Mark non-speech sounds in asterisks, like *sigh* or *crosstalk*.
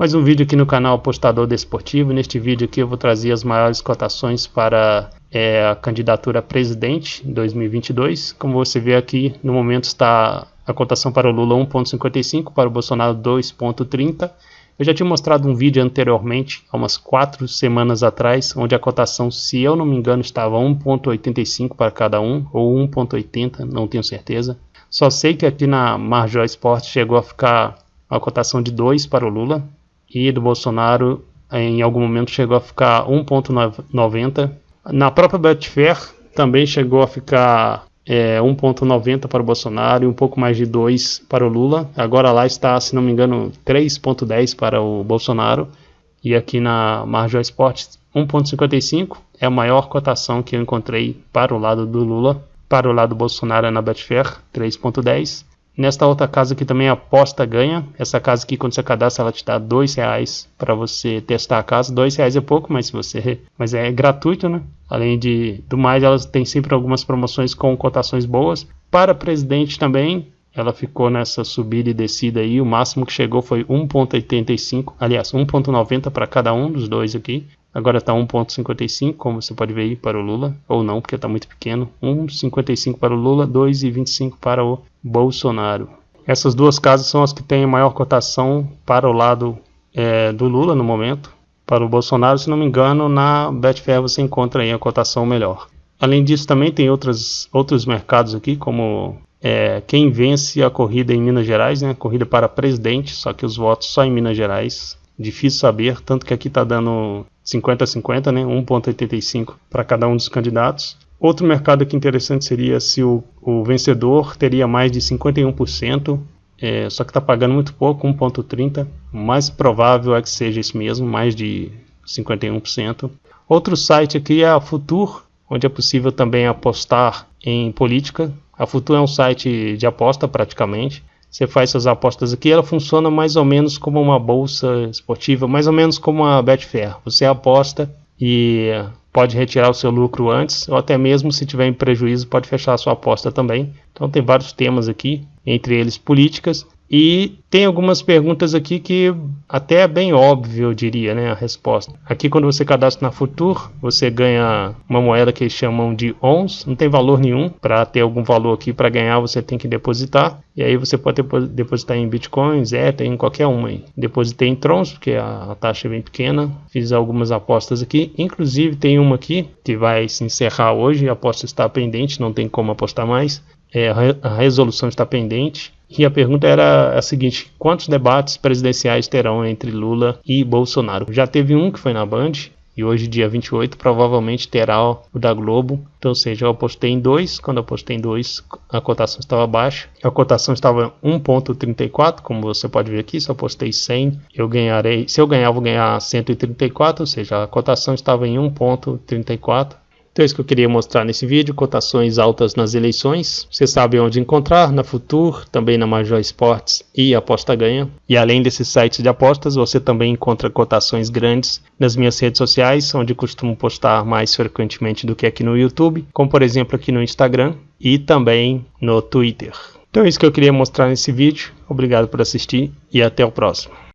Mais um vídeo aqui no canal Apostador Desportivo. Neste vídeo aqui eu vou trazer as maiores cotações para é, a candidatura a presidente em 2022. Como você vê aqui, no momento está a cotação para o Lula 1.55, para o Bolsonaro 2.30. Eu já tinha mostrado um vídeo anteriormente, há umas quatro semanas atrás, onde a cotação, se eu não me engano, estava 1.85 para cada um, ou 1.80, não tenho certeza. Só sei que aqui na Marjó Esporte chegou a ficar a cotação de 2 para o Lula, e do Bolsonaro em algum momento chegou a ficar 1,90. Na própria Betfair também chegou a ficar é, 1,90 para o Bolsonaro e um pouco mais de 2 para o Lula. Agora lá está, se não me engano, 3,10 para o Bolsonaro. E aqui na Marjor Sports 1,55 é a maior cotação que eu encontrei para o lado do Lula. Para o lado do Bolsonaro é na Betfair, 3,10. Nesta outra casa aqui também aposta ganha. Essa casa aqui quando você cadastra ela te dá dois reais para você testar a casa. Dois reais é pouco, mas você, *laughs* mas é gratuito, né? Além de do mais, elas têm sempre algumas promoções com cotações boas. Para presidente também, ela ficou nessa subida e descida aí. O máximo que chegou foi 1,85, aliás, 1,90 para cada um dos dois aqui. Agora está 1,55, como você pode ver aí para o Lula, ou não, porque está muito pequeno. 1,55 para o Lula, 2,25 para o Bolsonaro. Essas duas casas são as que têm maior cotação para o lado é, do Lula no momento. Para o Bolsonaro, se não me engano, na Betfair você encontra aí a cotação melhor. Além disso, também tem outras, outros mercados aqui, como é, quem vence a corrida em Minas Gerais, né? Corrida para presidente, só que os votos só em Minas Gerais. Difícil saber, tanto que aqui está dando 50 a 50, né? 1,85 para cada um dos candidatos. Outro mercado aqui interessante seria se o, o vencedor teria mais de 51%, é, só que está pagando muito pouco, 1,30%. Mais provável é que seja isso mesmo, mais de 51%. Outro site aqui é a Futur, onde é possível também apostar em política. A Futur é um site de aposta praticamente. Você faz suas apostas aqui, ela funciona mais ou menos como uma bolsa esportiva, mais ou menos como a Betfair. Você aposta e pode retirar o seu lucro antes, ou até mesmo se tiver em prejuízo, pode fechar a sua aposta também. Então tem vários temas aqui, entre eles políticas, e tem algumas perguntas aqui que até é bem óbvio, eu diria, né, a resposta. Aqui quando você cadastra na Futur, você ganha uma moeda que eles chamam de ONS, não tem valor nenhum. Para ter algum valor aqui para ganhar, você tem que depositar. E aí você pode depositar em Bitcoins, é, tem qualquer uma aí. Depositei em Trons, porque a taxa é bem pequena. Fiz algumas apostas aqui. Inclusive tem uma aqui que vai se encerrar hoje, a aposta está pendente, não tem como apostar mais. É, a resolução está pendente. E a pergunta era a seguinte: quantos debates presidenciais terão entre Lula e Bolsonaro? Já teve um que foi na Band, e hoje, dia 28, provavelmente terá o da Globo. Então, ou seja, eu apostei em dois. Quando eu apostei em dois, a cotação estava baixa. A cotação estava 1,34, como você pode ver aqui. Se eu apostei 100, eu ganharei. Se eu ganhar, vou ganhar 134, ou seja, a cotação estava em 1,34. Então é isso que eu queria mostrar nesse vídeo, cotações altas nas eleições. Você sabe onde encontrar, na Futur, também na Major Esportes e Aposta Ganha. E além desses sites de apostas, você também encontra cotações grandes nas minhas redes sociais, onde costumo postar mais frequentemente do que aqui no YouTube, como por exemplo aqui no Instagram e também no Twitter. Então é isso que eu queria mostrar nesse vídeo. Obrigado por assistir e até o próximo.